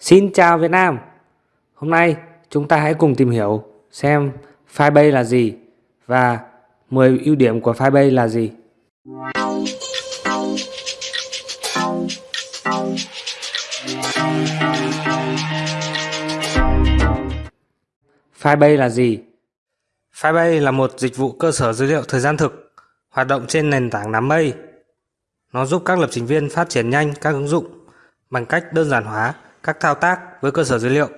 Xin chào Việt Nam! Hôm nay chúng ta hãy cùng tìm hiểu xem Firebase là gì và 10 ưu điểm của Firebase là gì. Firebase là gì? Firebase là một dịch vụ cơ sở dữ liệu thời gian thực, hoạt động trên nền tảng đám mây. Nó giúp các lập trình viên phát triển nhanh các ứng dụng bằng cách đơn giản hóa các thao tác với cơ sở dữ liệu.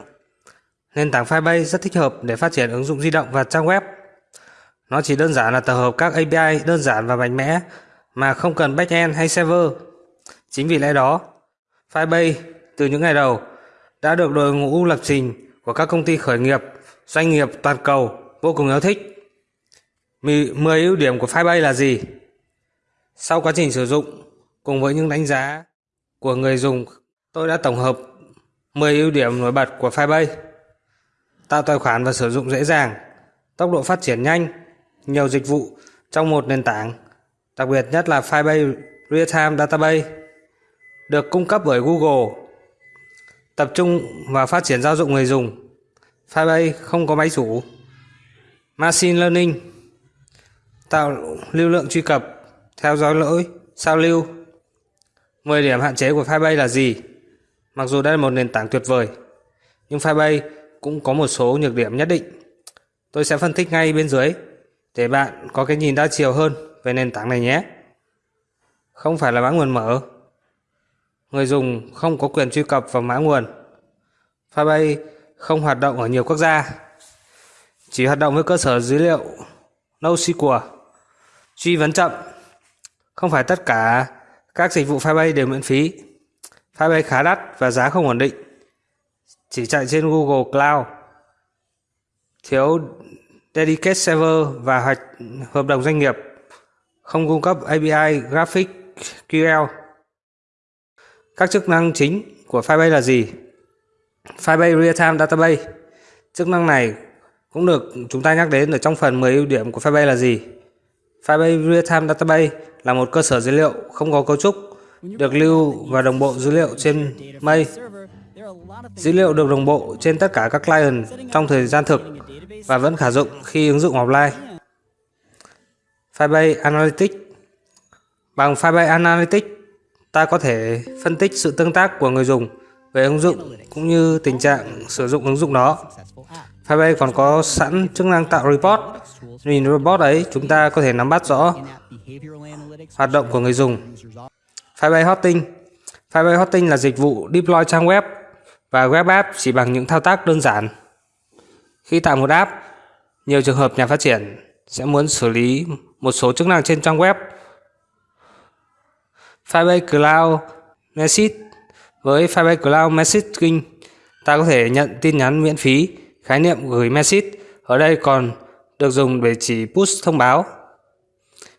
Nền tảng Firebase rất thích hợp để phát triển ứng dụng di động và trang web. Nó chỉ đơn giản là tập hợp các API đơn giản và mạnh mẽ mà không cần backend hay server. Chính vì lẽ đó, Firebase từ những ngày đầu đã được đội ngũ lập trình của các công ty khởi nghiệp, doanh nghiệp toàn cầu vô cùng yêu thích. 10 ưu điểm của Firebase là gì? Sau quá trình sử dụng cùng với những đánh giá của người dùng, tôi đã tổng hợp 10 ưu điểm nổi bật của Firebase. Tạo tài khoản và sử dụng dễ dàng, tốc độ phát triển nhanh, nhiều dịch vụ trong một nền tảng, đặc biệt nhất là Firebase Real-Time Database được cung cấp bởi Google. Tập trung và phát triển giao dụng người dùng. Firebase không có máy chủ. Machine Learning tạo lưu lượng truy cập, theo dõi lỗi, sao lưu. 10 điểm hạn chế của Firebase là gì? Mặc dù đây là một nền tảng tuyệt vời, nhưng Firebase cũng có một số nhược điểm nhất định. Tôi sẽ phân tích ngay bên dưới để bạn có cái nhìn đa chiều hơn về nền tảng này nhé. Không phải là mã nguồn mở. Người dùng không có quyền truy cập vào mã nguồn. Firebase không hoạt động ở nhiều quốc gia. Chỉ hoạt động với cơ sở dữ liệu NoSQL. Truy vấn chậm. Không phải tất cả các dịch vụ Firebase đều miễn phí. Firebase khá đắt và giá không ổn định. Chỉ chạy trên Google Cloud. Thiếu Dedicated Server và hoạch hợp đồng doanh nghiệp. Không cung cấp API Graphic QL. Các chức năng chính của Firebase là gì? Firebase Real-Time Database. Chức năng này cũng được chúng ta nhắc đến ở trong phần 10 ưu điểm của Firebase là gì. Firebase Real-Time Database là một cơ sở dữ liệu không có cấu trúc, được lưu và đồng bộ dữ liệu trên mây. Dữ liệu được đồng bộ trên tất cả các client trong thời gian thực và vẫn khả dụng khi ứng dụng offline. Firebase Analytics Bằng Firebase Analytics, ta có thể phân tích sự tương tác của người dùng về ứng dụng cũng như tình trạng sử dụng ứng dụng đó. Firebase còn có sẵn chức năng tạo report. Nhìn report ấy, chúng ta có thể nắm bắt rõ hoạt động của người dùng. Firebase Hosting Firebase Hosting là dịch vụ deploy trang web và web app chỉ bằng những thao tác đơn giản. Khi tạo một app, nhiều trường hợp nhà phát triển sẽ muốn xử lý một số chức năng trên trang web. Firebase Cloud Message Với Firebase Cloud Messaging, ta có thể nhận tin nhắn miễn phí Khái niệm gửi message ở đây còn được dùng để chỉ push thông báo.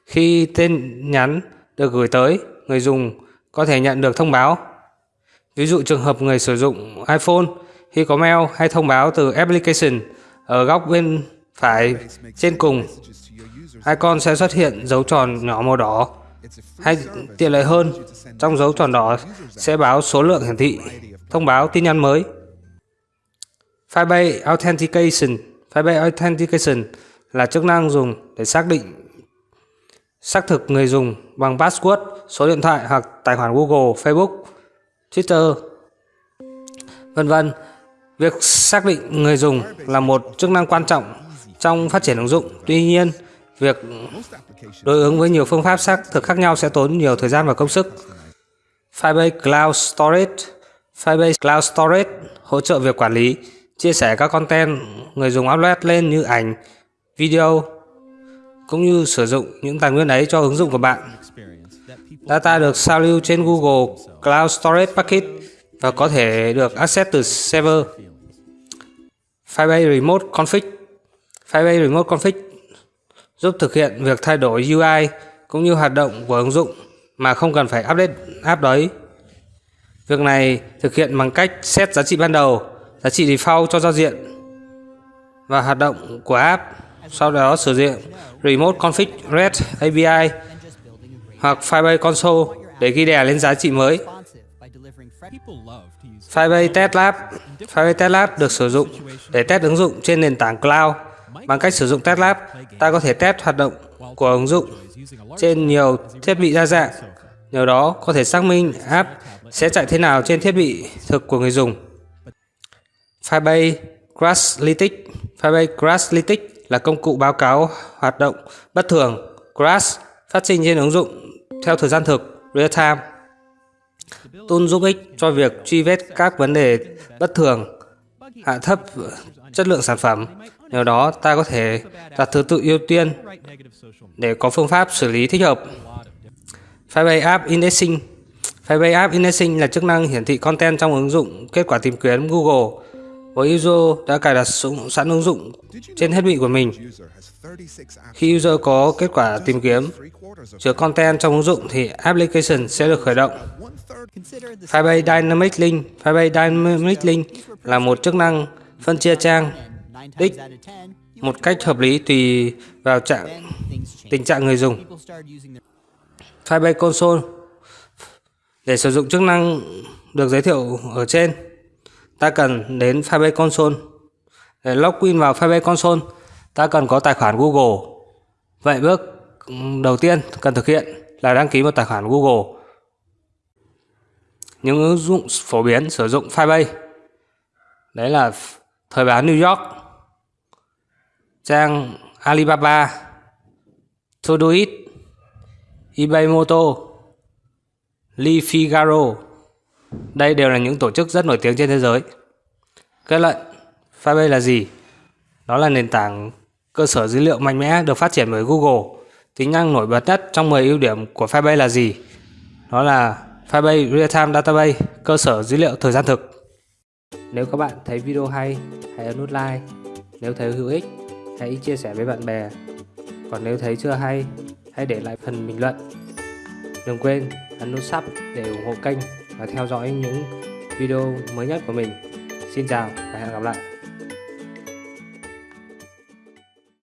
Khi tin nhắn được gửi tới, người dùng có thể nhận được thông báo. Ví dụ trường hợp người sử dụng iPhone khi có mail hay thông báo từ application ở góc bên phải trên cùng, icon sẽ xuất hiện dấu tròn nhỏ màu đỏ. Hay tiện lợi hơn, trong dấu tròn đỏ sẽ báo số lượng hiển thị, thông báo tin nhắn mới. Firebase Authentication Firebase Authentication là chức năng dùng để xác định xác thực người dùng bằng password, số điện thoại hoặc tài khoản Google, Facebook, Twitter, vân vân. Việc xác định người dùng là một chức năng quan trọng trong phát triển ứng dụng. Tuy nhiên, việc đối ứng với nhiều phương pháp xác thực khác nhau sẽ tốn nhiều thời gian và công sức. Firebase Cloud Storage Firebase Cloud Storage hỗ trợ việc quản lý chia sẻ các content người dùng upload lên như ảnh, video cũng như sử dụng những tài nguyên ấy cho ứng dụng của bạn. Data được sao lưu trên Google Cloud Storage Packet và có thể được access từ server. Firebase Remote Config Firebase Remote Config giúp thực hiện việc thay đổi UI cũng như hoạt động của ứng dụng mà không cần phải update app đấy. Việc này thực hiện bằng cách set giá trị ban đầu, giá trị default cho giao diện và hoạt động của app sau đó sử dụng remote config REST API hoặc Firebase Console để ghi đè lên giá trị mới. Firebase Test Lab Firebase Test Lab được sử dụng để test ứng dụng trên nền tảng cloud. Bằng cách sử dụng Test Lab, ta có thể test hoạt động của ứng dụng trên nhiều thiết bị đa dạng. Nhờ đó có thể xác minh app sẽ chạy thế nào trên thiết bị thực của người dùng. Firebase Crashlytics Firebase Crashlytics là công cụ báo cáo hoạt động bất thường crash phát sinh trên ứng dụng theo thời gian thực real time. Tool giúp ích cho việc truy vết các vấn đề bất thường, hạ thấp chất lượng sản phẩm. Nhờ đó ta có thể đặt thứ tự ưu tiên để có phương pháp xử lý thích hợp. Firebase App Indexing Firebase App Indexing là chức năng hiển thị content trong ứng dụng kết quả tìm kiếm Google với user đã cài đặt sẵn ứng dụng trên thiết bị của mình. Khi user có kết quả tìm kiếm chứa content trong ứng dụng thì application sẽ được khởi động. Firebase Dynamic Link Firebase Dynamic Link là một chức năng phân chia trang đích một cách hợp lý tùy vào trạng tình trạng người dùng. Firebase Console để sử dụng chức năng được giới thiệu ở trên, ta cần đến Firebase Console. Để login vào Firebase Console, ta cần có tài khoản Google. Vậy bước đầu tiên cần thực hiện là đăng ký một tài khoản Google. Những ứng dụng phổ biến sử dụng Firebase đấy là Thời báo New York, trang Alibaba, Todoist, eBay Moto, Le Figaro. Đây đều là những tổ chức rất nổi tiếng trên thế giới. Kết luận, Firebase là gì? Đó là nền tảng cơ sở dữ liệu mạnh mẽ được phát triển bởi Google. Tính năng nổi bật nhất trong 10 ưu điểm của Firebase là gì? Đó là Firebase Real-Time Database, cơ sở dữ liệu thời gian thực. Nếu các bạn thấy video hay, hãy ấn nút like. Nếu thấy hữu ích, hãy chia sẻ với bạn bè. Còn nếu thấy chưa hay, hãy để lại phần bình luận. Đừng quên ấn nút sub để ủng hộ kênh và theo dõi những video mới nhất của mình. Xin chào và hẹn gặp lại.